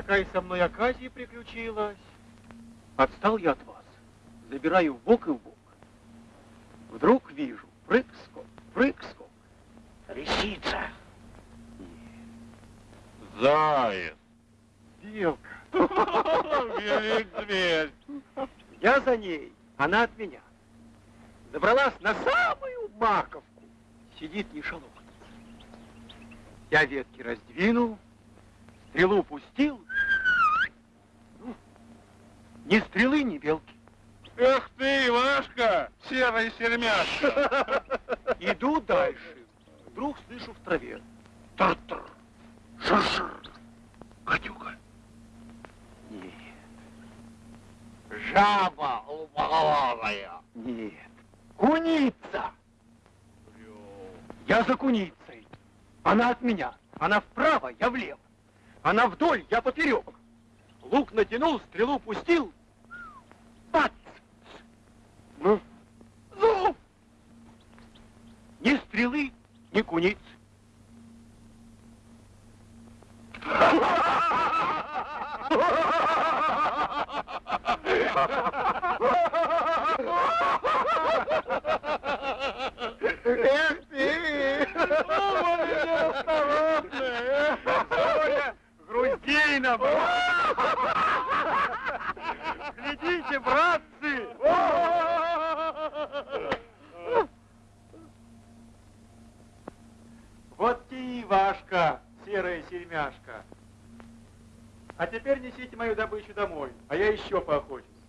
какая со мной оказия приключилась. Отстал я от вас, забираю в бок и в бок. Вдруг вижу, прыг-скок, прыг-скок. Лисица. Заяц. Белка. Велик зверь. Я за ней, она от меня. Забралась на самую маковку. Сидит не шалок. Я ветки раздвинул, стрелу пустил. Ну, ни стрелы, ни белки. Эх ты, Ивашка, серая сермяшка. Иду дальше. Вдруг слышу в траве. Тар-тар, шар-шар, гадюка. Нет. Жаба лупоголовая. Нет. Куница. Я за куницей. Она от меня. Она вправо, я влево. Она вдоль, я поперек. Лук натянул, стрелу пустил. Бац! Ну, зуб! Ни стрелы, ни куницы. Эх ты! осторожная! Соня груздейна Глядите, братцы! Ивашка, серая сермяшка. А теперь несите мою добычу домой, а я еще поохочусь.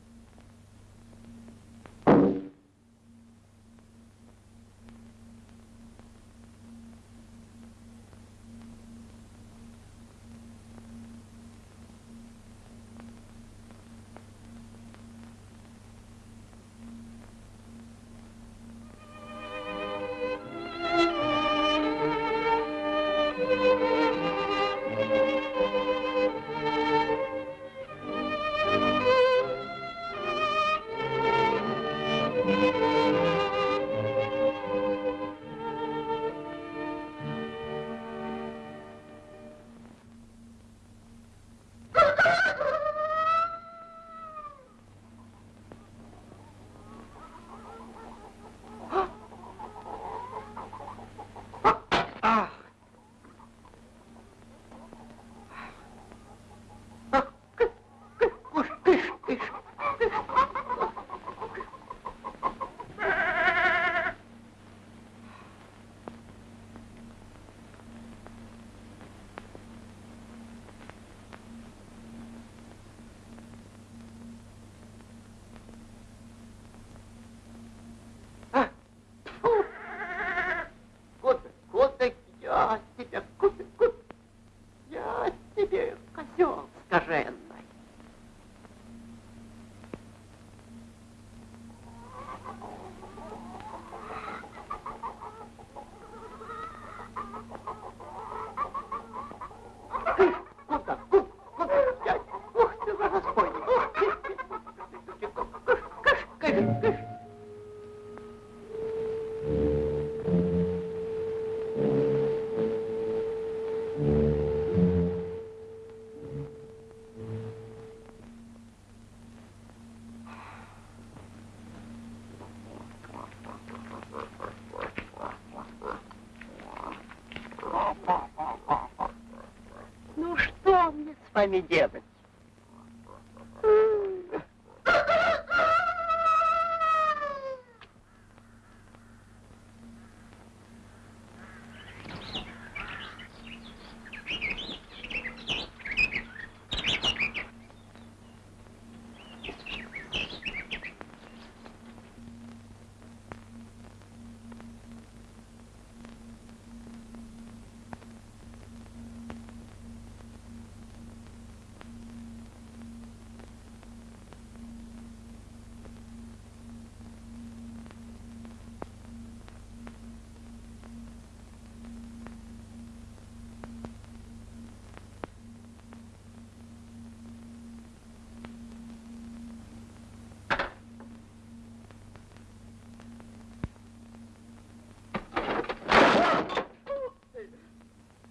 С вами делать?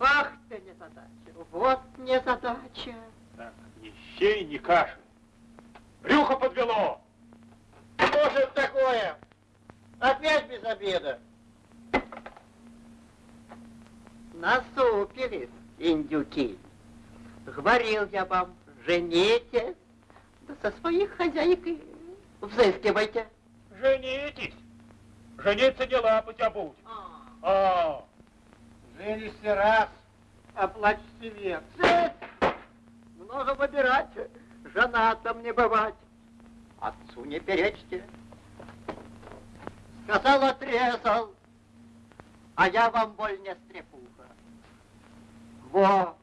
Ах ты вот незадача. Так, ни щей, ни каши. Брюхо подвело. Что же это такое? Опять без обеда. Насупились, индюки. Говорил я вам, женитесь, да со своих хозяек и взыскивайте. Женитесь. Жениться не лапать, а будь. А, Женишься раз, оплачете век. Много выбирать, женатым не бывать. Отцу не перечьте. Сказал, отрезал, а я вам боль не стрепуха. Во!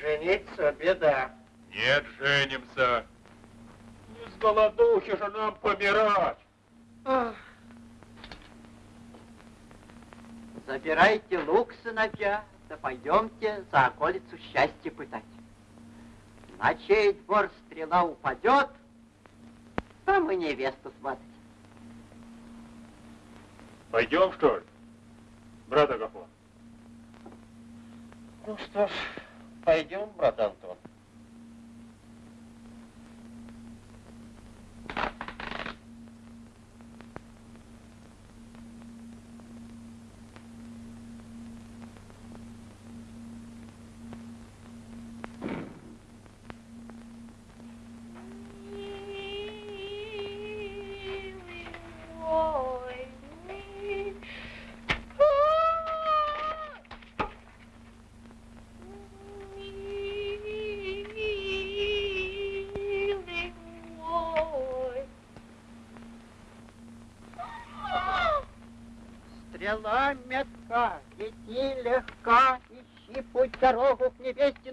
Жениться беда. нет, женимся. Не с голодухи же нам помирать. Ах. Забирайте лук, сыновья, да пойдемте за околицу счастья пытать. На чей двор стрела упадет, там и невесту сватать. Пойдем, что ли? Брат Агафон. Ну что ж, пойдем, брат Антон. Стрела метка, лети легка, ищи путь дорогу к невестину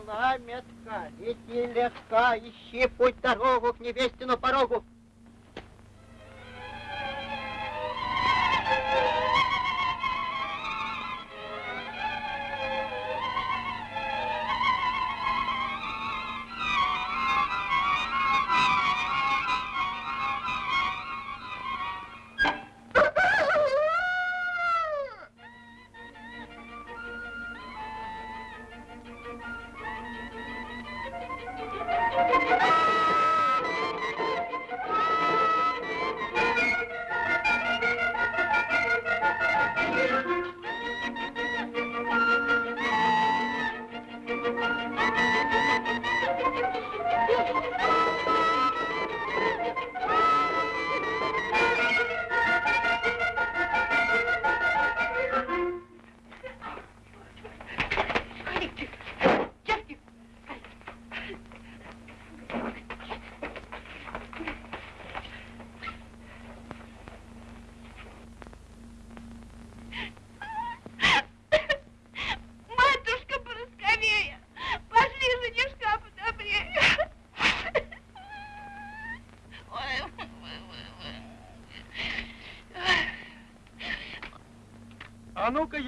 Стрела метка, лети легка, ищи путь дорогу к невестину порогу.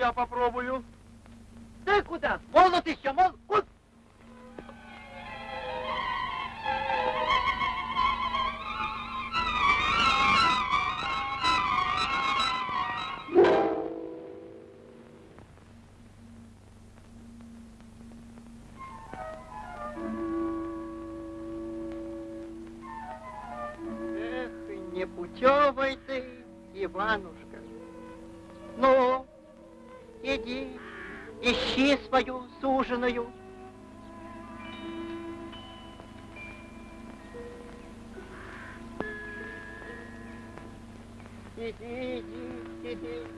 Я попробую. Иди, иди,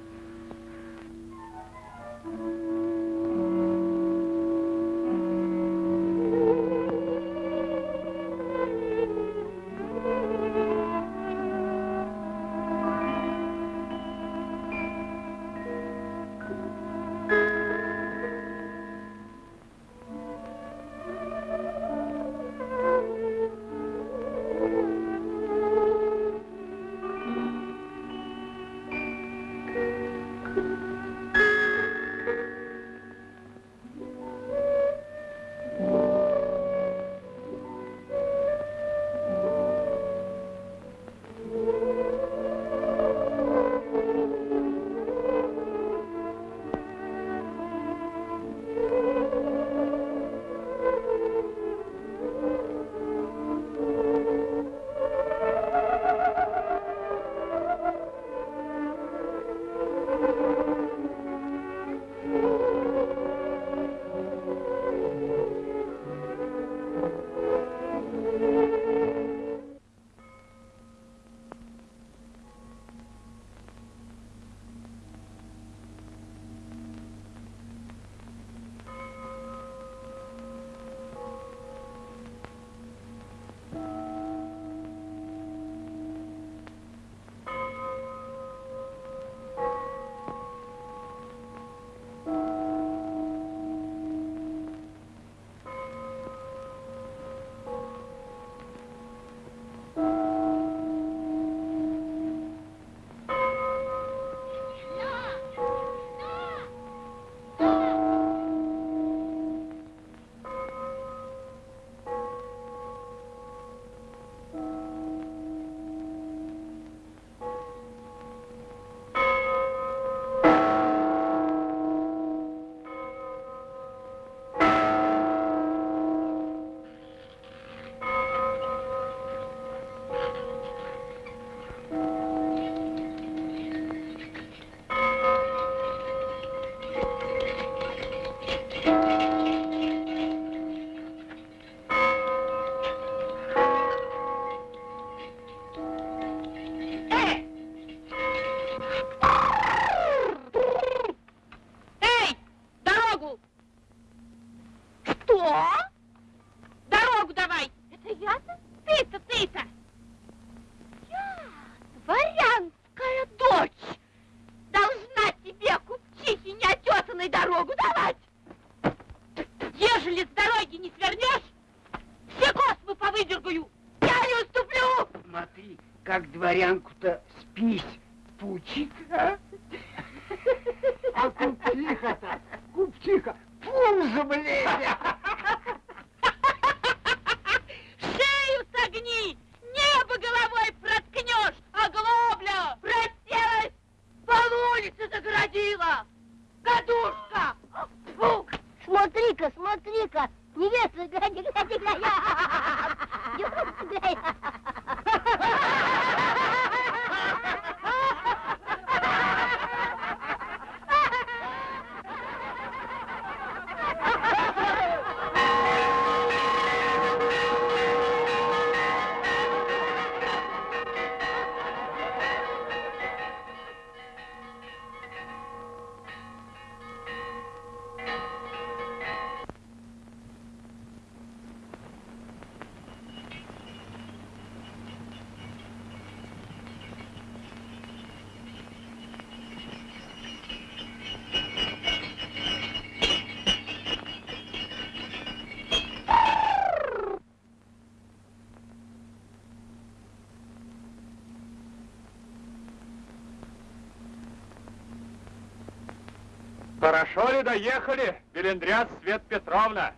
Хорошо ли доехали, Белендряс Свет Петровна?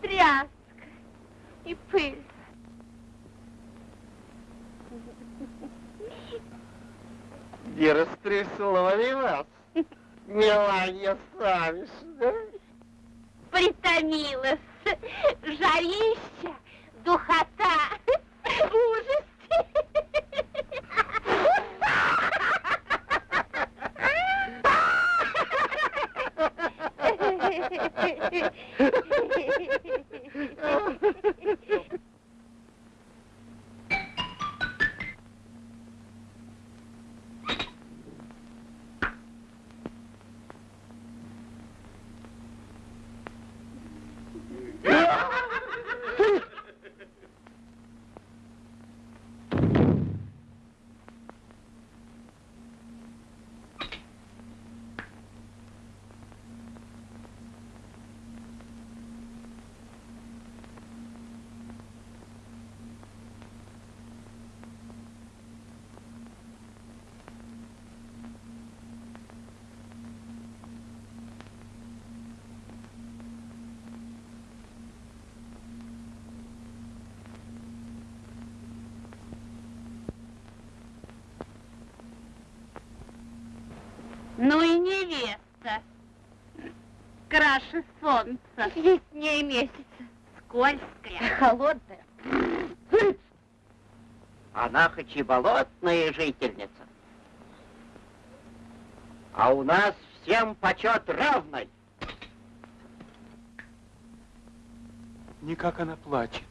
Тряска и пыль. Не растрясло ли вас, Меланья Савишна? Притомилась. Жарища, духота, ужас. Ну и невеста. Краше солнца. Яснее месяца. Скользкая. Холодная. Она хоть и болотная жительница, а у нас всем почет равный. Никак она плачет.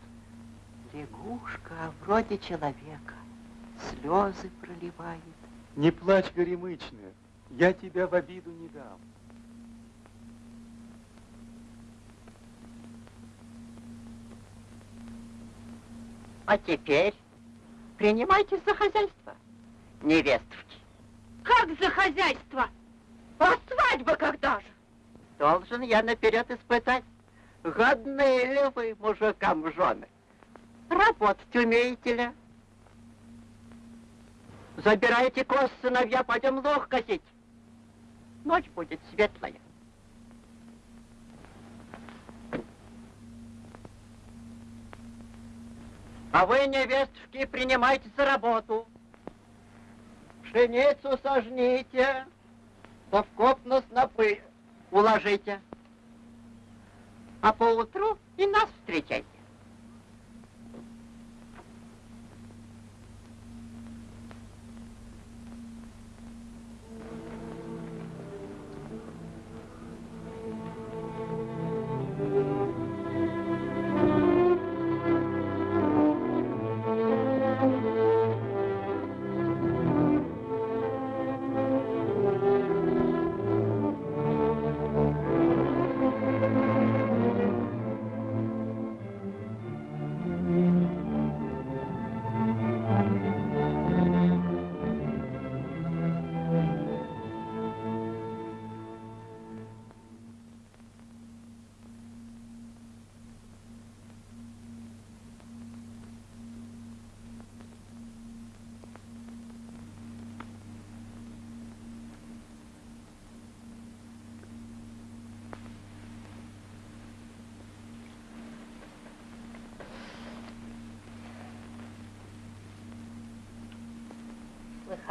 Лягушка, а вроде человека, слезы проливает. Не плачь, горемычная, я тебя в обиду не дам. А теперь принимайте за хозяйство невестушки. Как за хозяйство? А свадьба когда же? Должен я наперед испытать, годные ли вы мужикам в жены. Работать умеете ли? Забирайте коз, сыновья, пойдем лох косить. Ночь будет светлая. А вы, невестушки, принимайте за работу. Пшеницу сожните, совкоп на снопы уложите. А поутру и нас встречайте.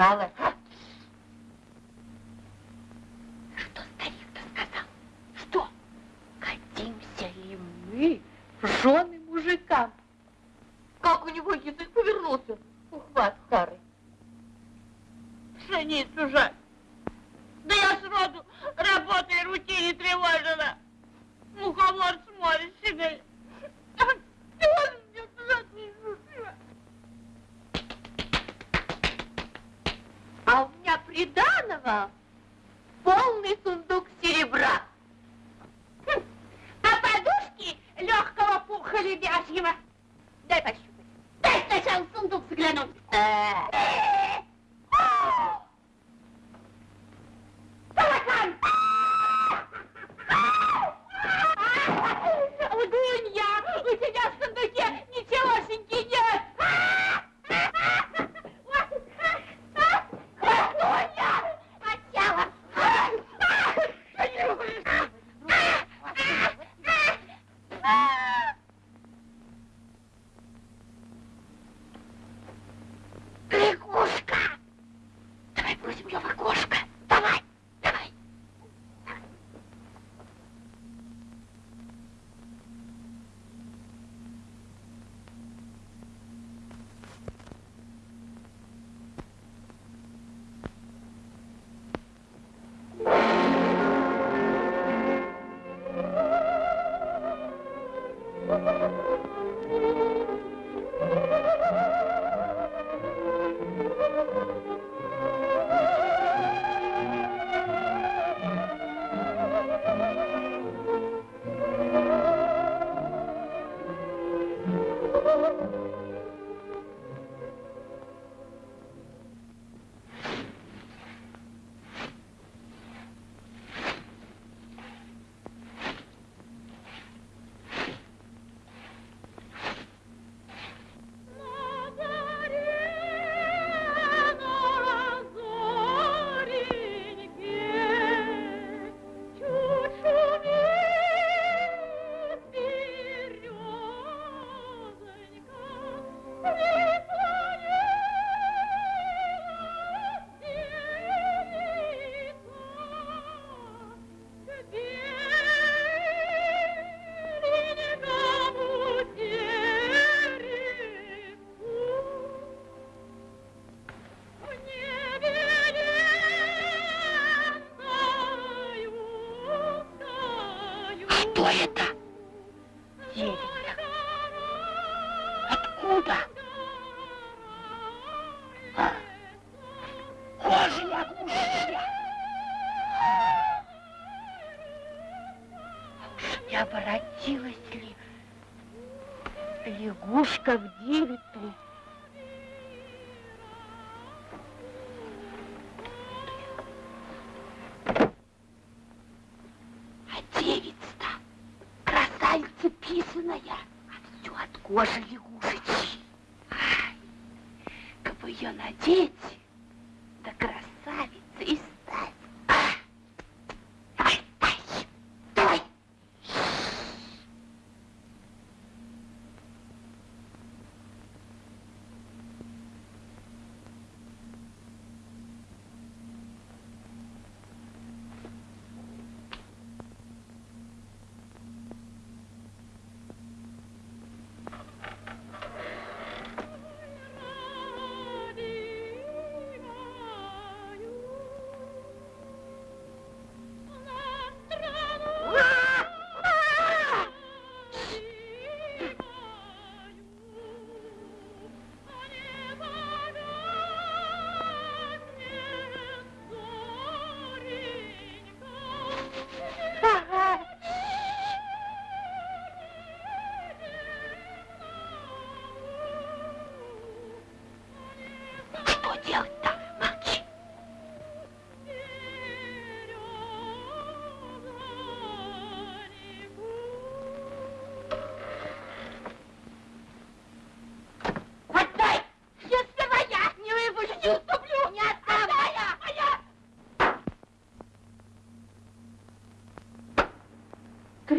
fala. 있다.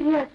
yes,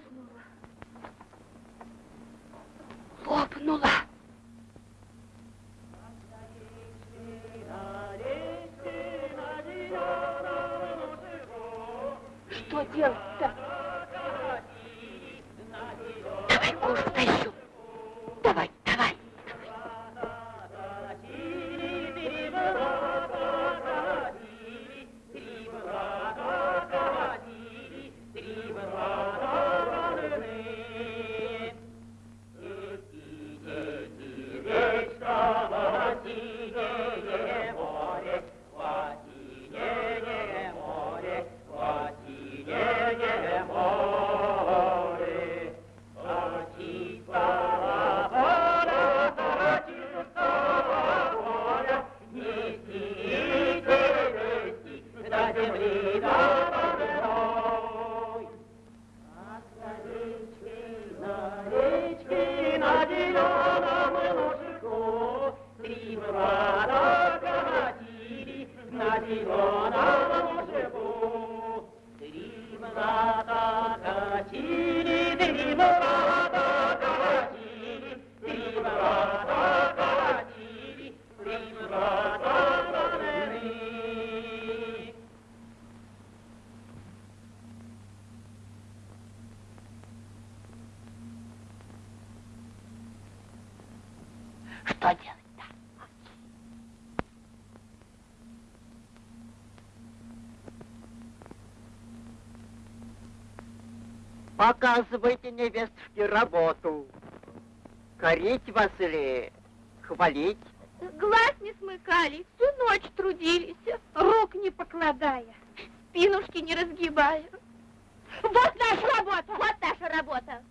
Показывайте, невестушки, работу. Корить вас или хвалить? Глаз не смыкали, всю ночь трудились, рук не покладая, спинушки не разгибая. Вот наша работа! Вот наша работа!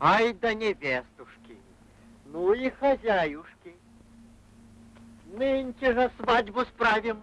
Ай да невестушки, ну и хозяюшки. Нынче же свадьбу справим.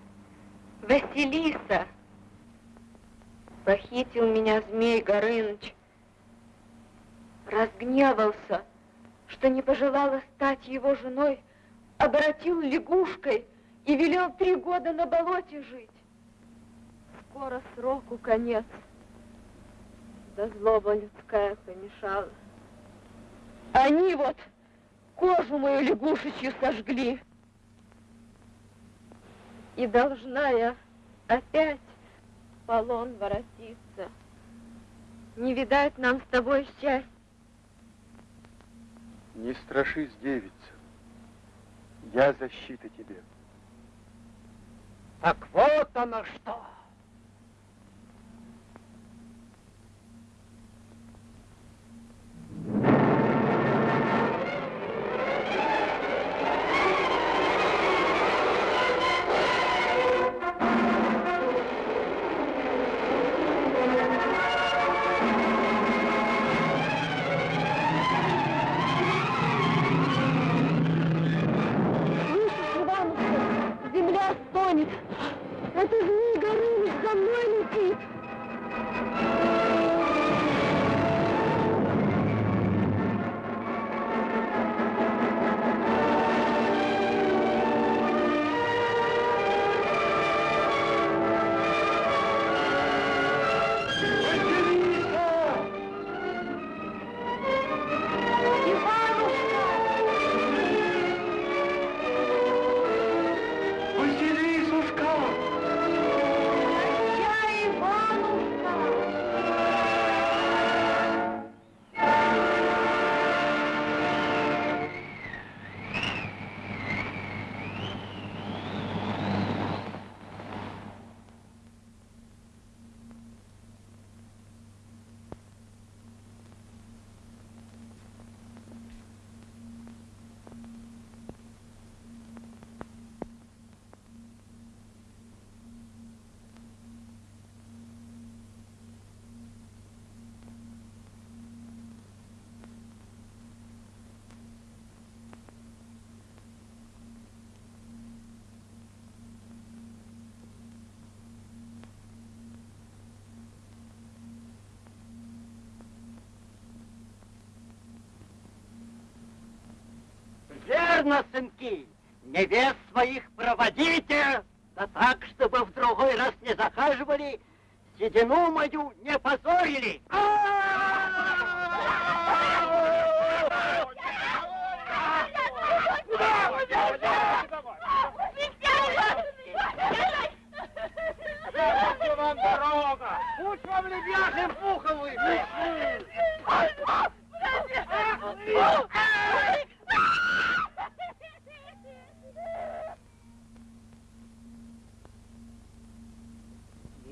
пожелала стать его женой, обратил лягушкой и велел три года на болоте жить. Скоро сроку конец, да злоба людская помешала. Они вот кожу мою лягушечью сожгли. И должна я опять в полон воротиться. Не видать нам с тобой счастья. Не страшись, девица. Я защита тебе. Так вот оно что. Верно, сынки, невест своих проводите, да так, чтобы в другой раз не захаживали, седину мою не позорили. вам дорога! Пусть вам лебяжьим пуховый!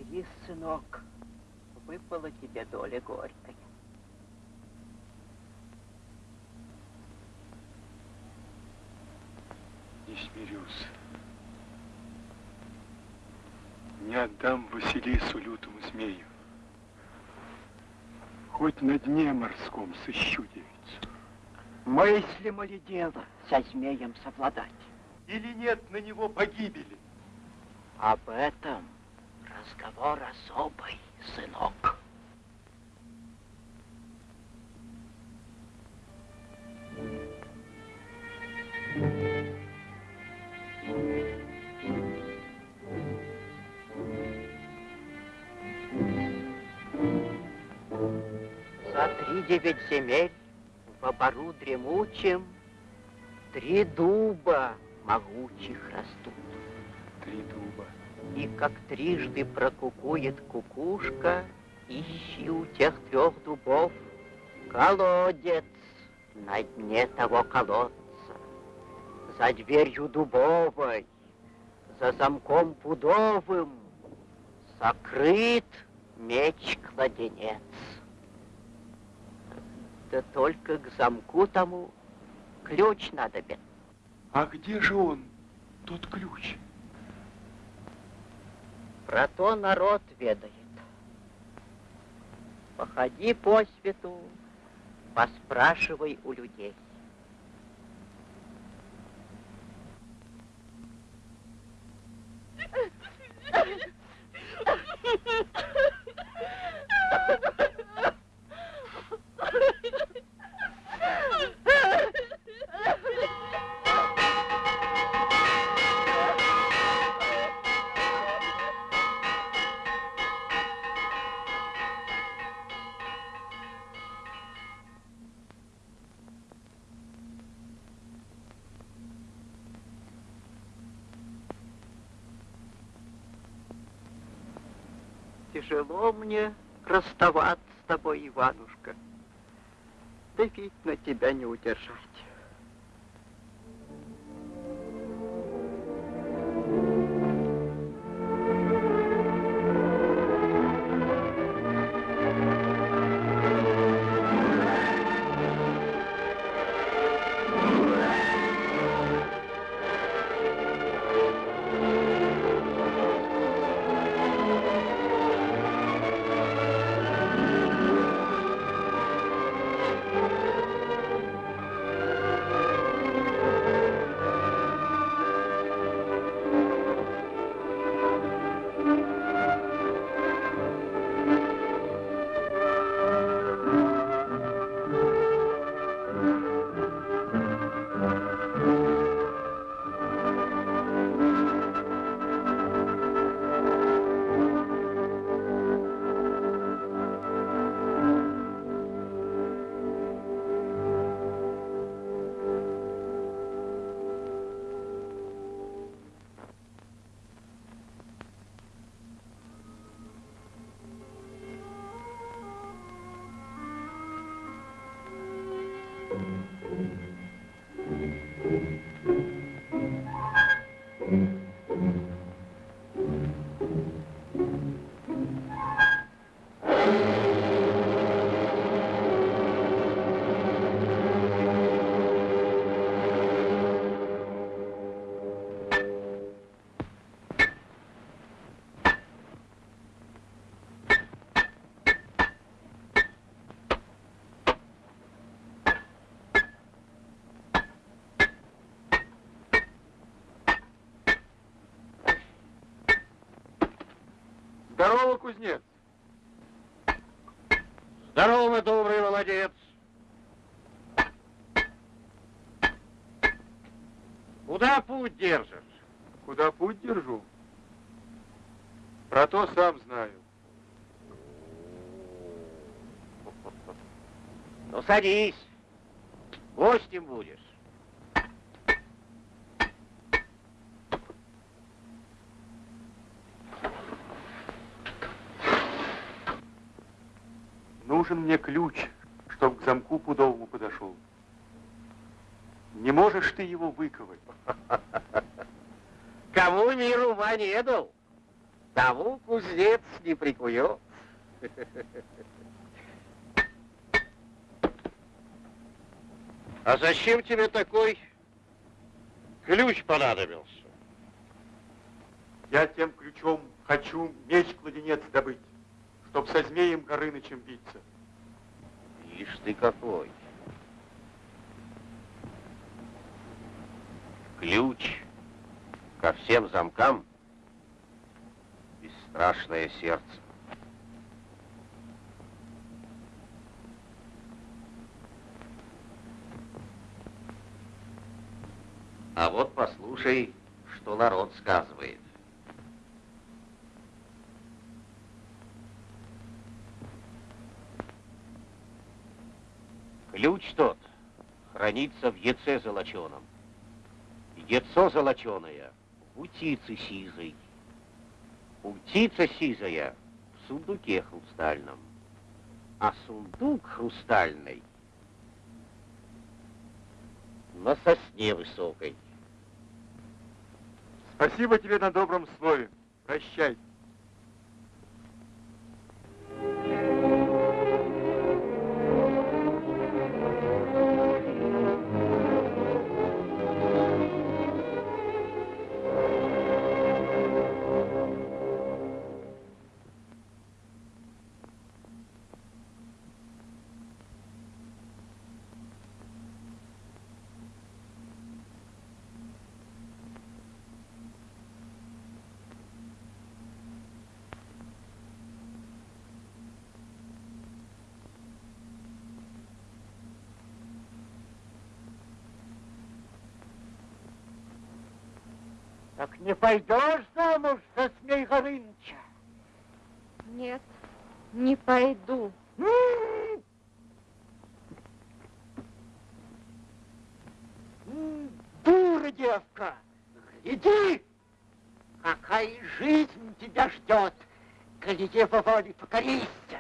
Мирись, сынок, выпала тебе доля горькая. Не смирюсь. Не отдам Василису лютому змею. Хоть на дне морском сыщу девицу. Мыслимо ли дело со змеем совладать? Или нет на него погибели? Об этом разговор особый, сынок. Девять земель в обору дремучем три дуба могучих растут. Три дуба. И как трижды прокукует кукушка, ищи у тех трех дубов колодец на дне того колодца. За дверью дубовой, за замком пудовым сокрыт меч-кладенец. Да только к замку тому ключ надобен. А где же он, тот ключ? Про то народ ведает. Походи по свету, поспрашивай у людей. тяжело мне расставаться с тобой, Иванушка. Да ведь на тебя не удержать. Здорово, кузнец. Здорово, мой добрый молодец. Куда путь держишь? Куда путь держу? Про то сам знаю. Ну, садись. Гостем будешь. Нужен мне ключ, чтоб к замку пудовому подошел. Не можешь ты его выковать? Кому мир ума не дал, тому кузнец не прикует. А зачем тебе такой ключ понадобился? Я тем ключом хочу меч-кладенец добыть, чтоб со змеем Горынычем биться. Ишь ты какой. Ключ ко всем замкам бесстрашное сердце. А вот послушай, что народ сказывает. Ключ тот хранится в яйце золоченом. Яйцо золоченое в утице сизой. Утица сизая в сундуке хрустальном. А сундук хрустальный на сосне высокой. Спасибо тебе на добром слове. Прощай. Не пойдешь замуж за Змей Горыныча? Нет, не пойду. Дура девка, гляди, какая жизнь тебя ждет. коли его воле покорися.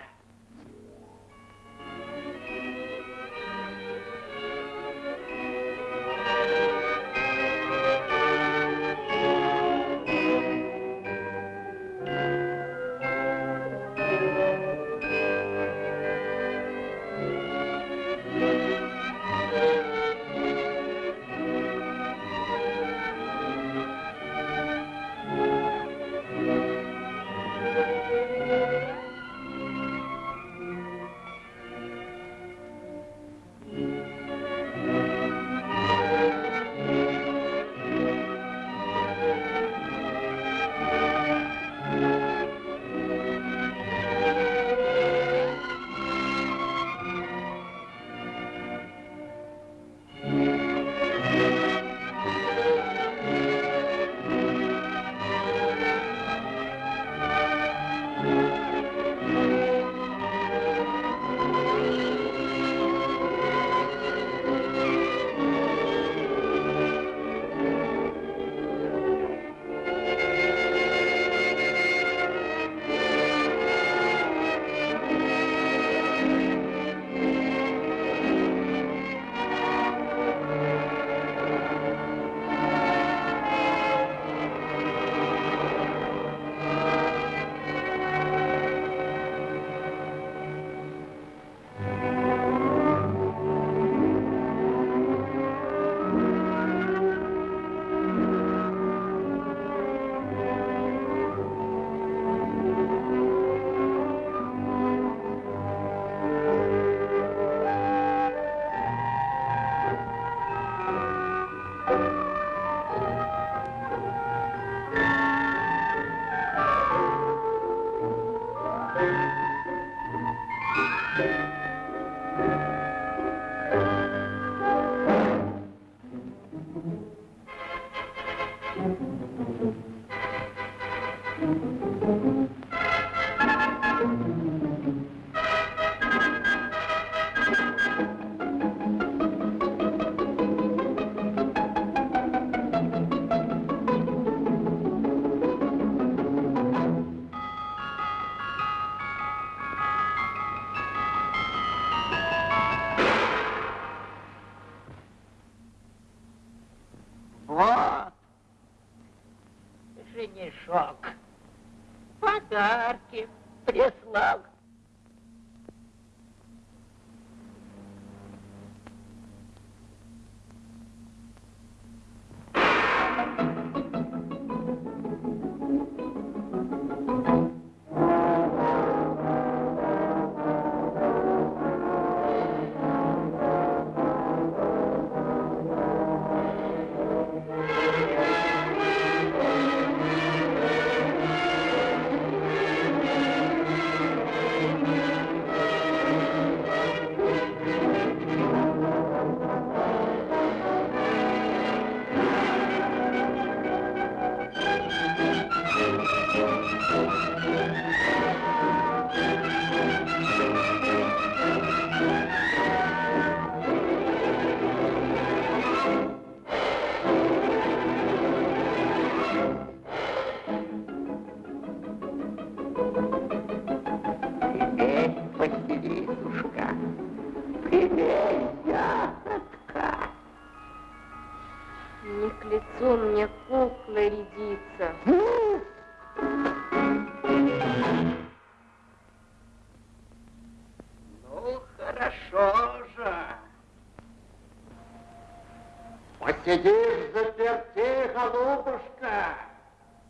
Посидишь заперти, голубушка,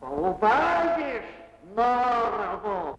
поубавишь норму.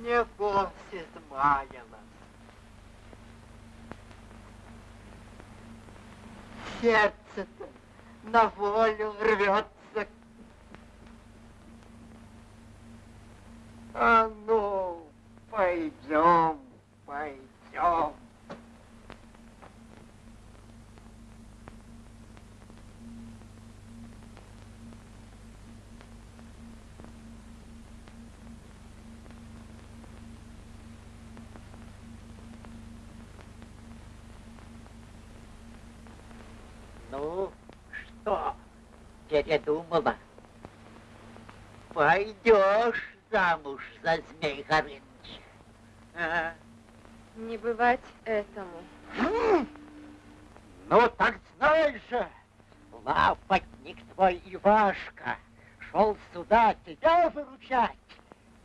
Не гость измаялась. Сердце-то на волю рвется. А ну, пойдем, пойдем. Ну, что, передумала? Пойдешь замуж за Змей Горыныча? А? Не бывать этому. Ну, так знай же, лапотник твой Ивашка шел сюда тебя выручать,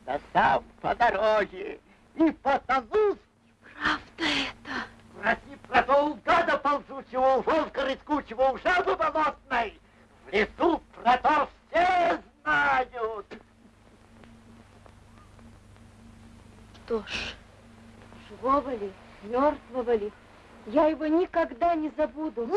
да сам по дороге и потонул. Правда это? Спроси про то гада ползучего, волка рыскучего, у жабы болотной. В лесу про то все знают. Что ж, живого ли, мертвого ли, я его никогда не забуду.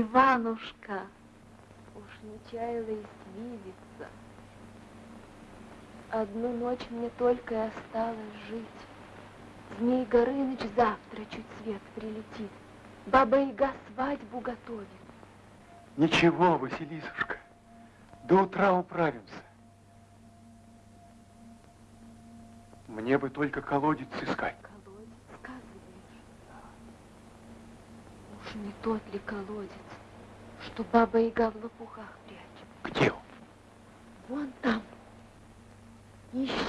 Иванушка, уж не чаяла и свидеться. Одну ночь мне только и осталось жить. Змей Горыныч завтра чуть свет прилетит. Баба Яга свадьбу готовит. Ничего, Василисушка, до утра управимся. Мне бы только колодец искать. Колодец, сказываешь? Уж не тот ли колодец, что баба Яга в лопухах прячет? Где он? Вон там. Ищи.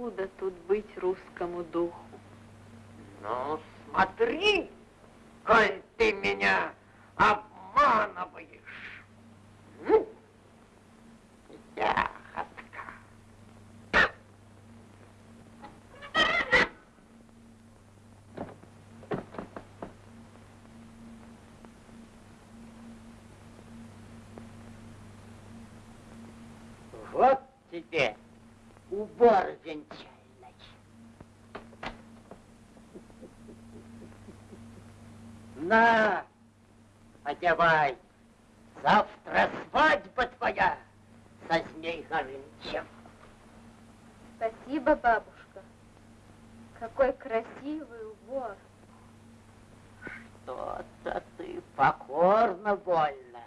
Откуда тут быть русскому духу? Ну, смотри, коль ты меня обманываешь. М? Ягодка. Вот тебе убор венчальный. На, одевай. Завтра свадьба твоя со Змей Горынычем. Спасибо, бабушка. Какой красивый убор. Что-то ты покорно больно.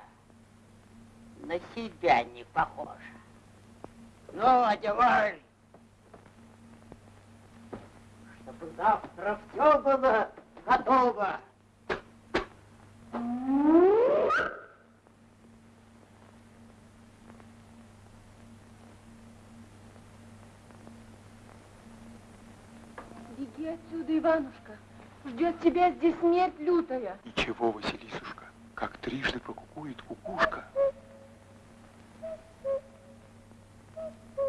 На себя не похожа. Ну, одевай. Чтобы завтра все было готово. Беги отсюда, Иванушка. Ждет тебя здесь смерть лютая. Ничего, Василисушка, как трижды прокукует кукушка.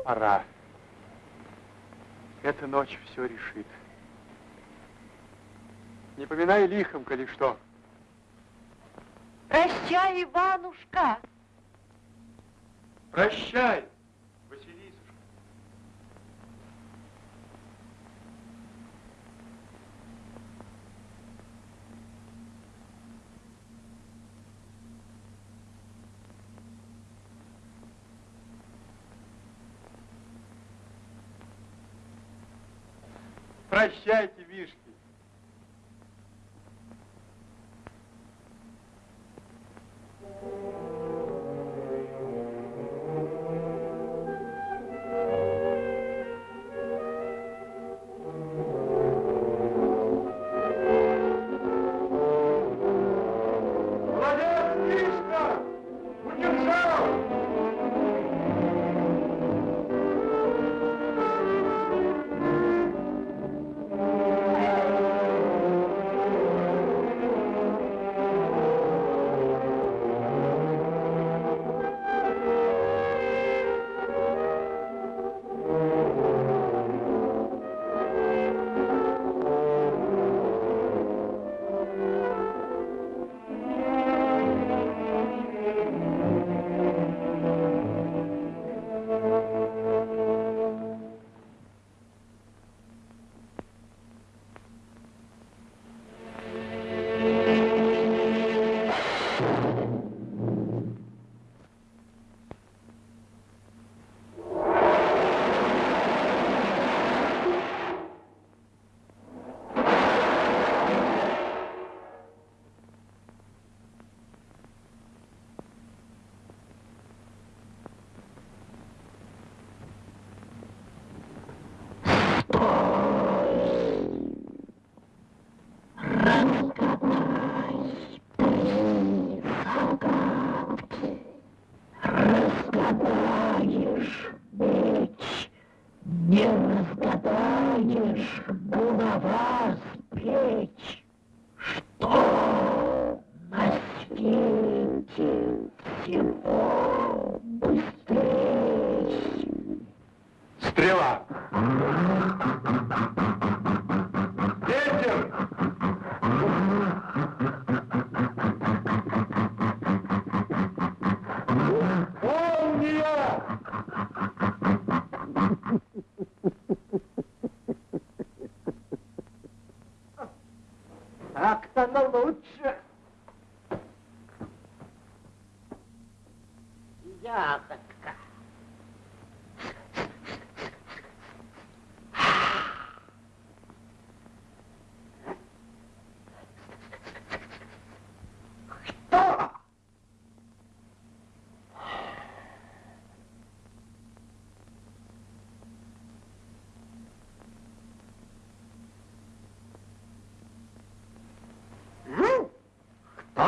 Пора. Эта ночь все решит. Не поминай лихом, коли что. Прощай, Иванушка. Прощай, Василисушка. Прощайте, вишки.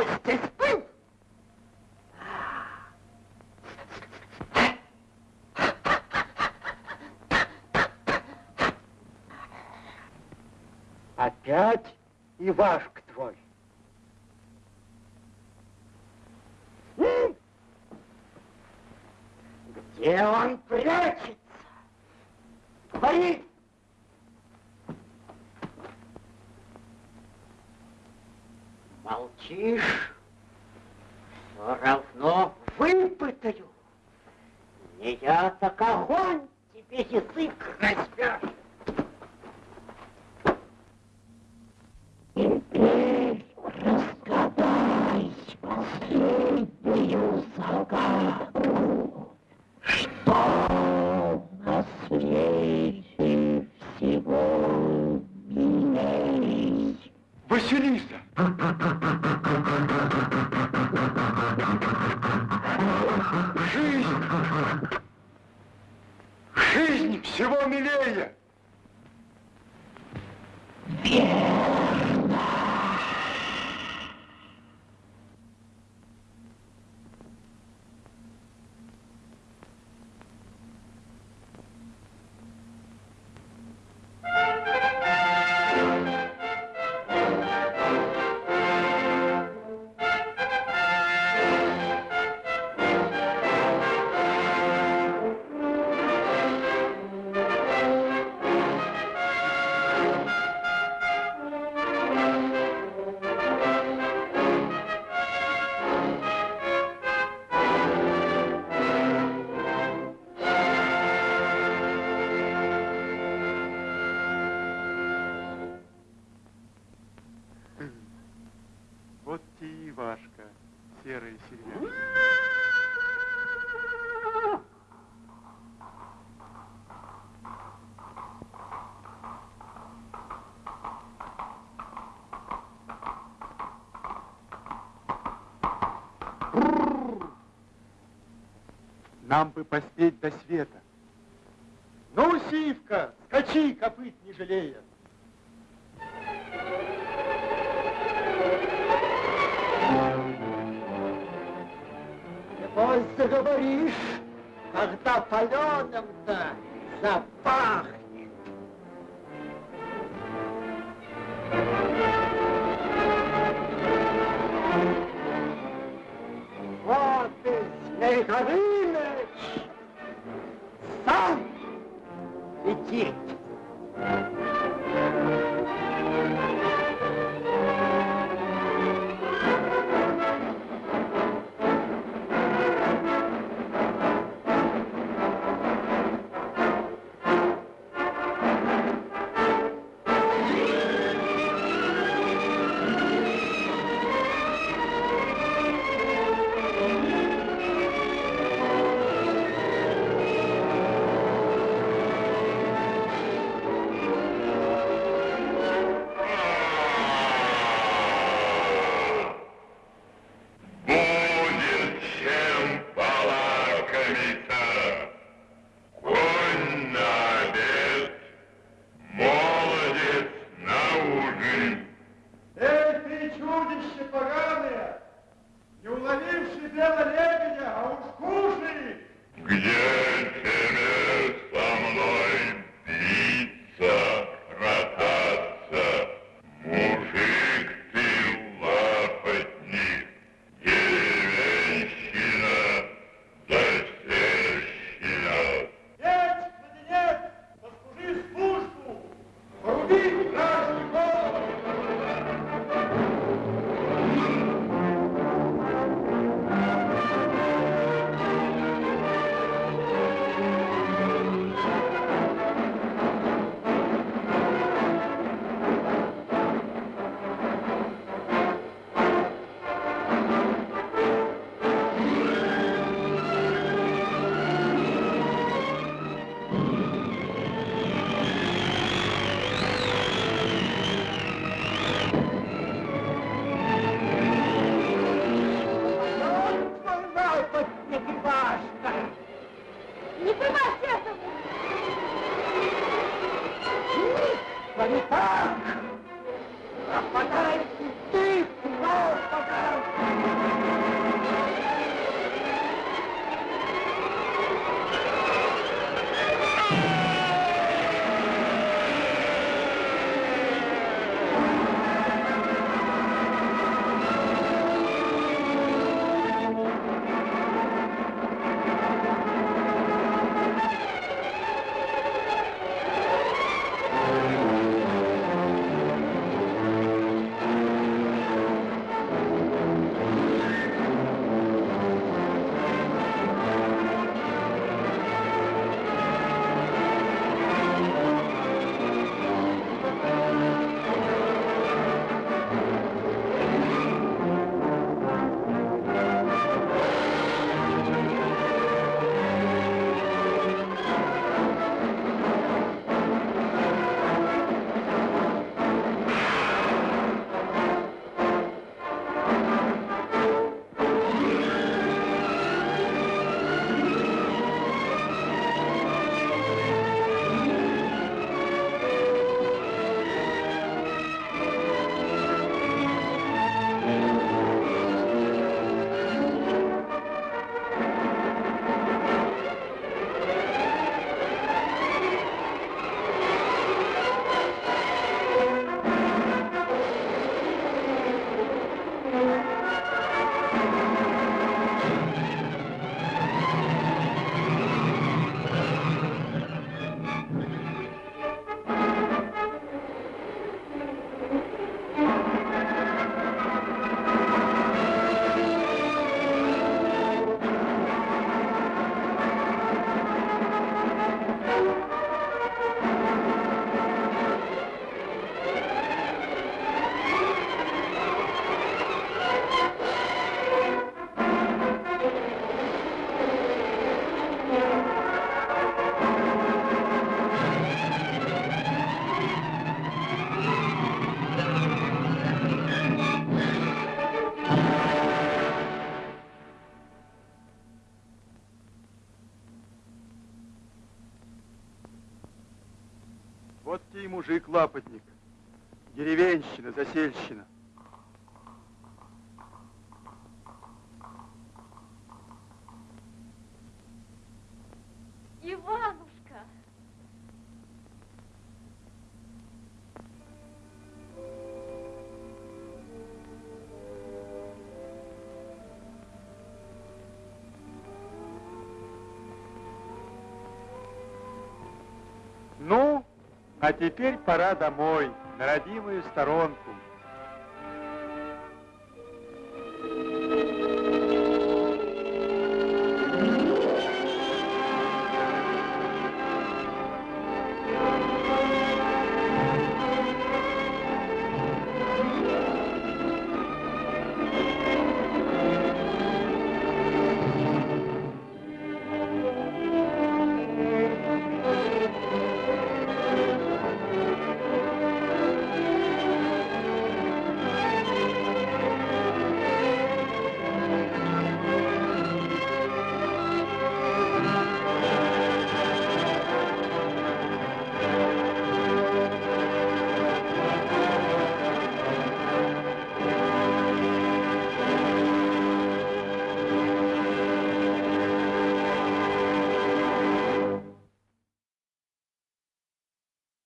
Естественно. Опять Ивашка твой. нам бы поспеть до света. Ну, сивка, скачи, копыт не жалея. Небось заговоришь, когда паленым-то запах. Мужик-лапотник. Деревенщина, засельщина. А теперь пора домой, на родимую сторонку.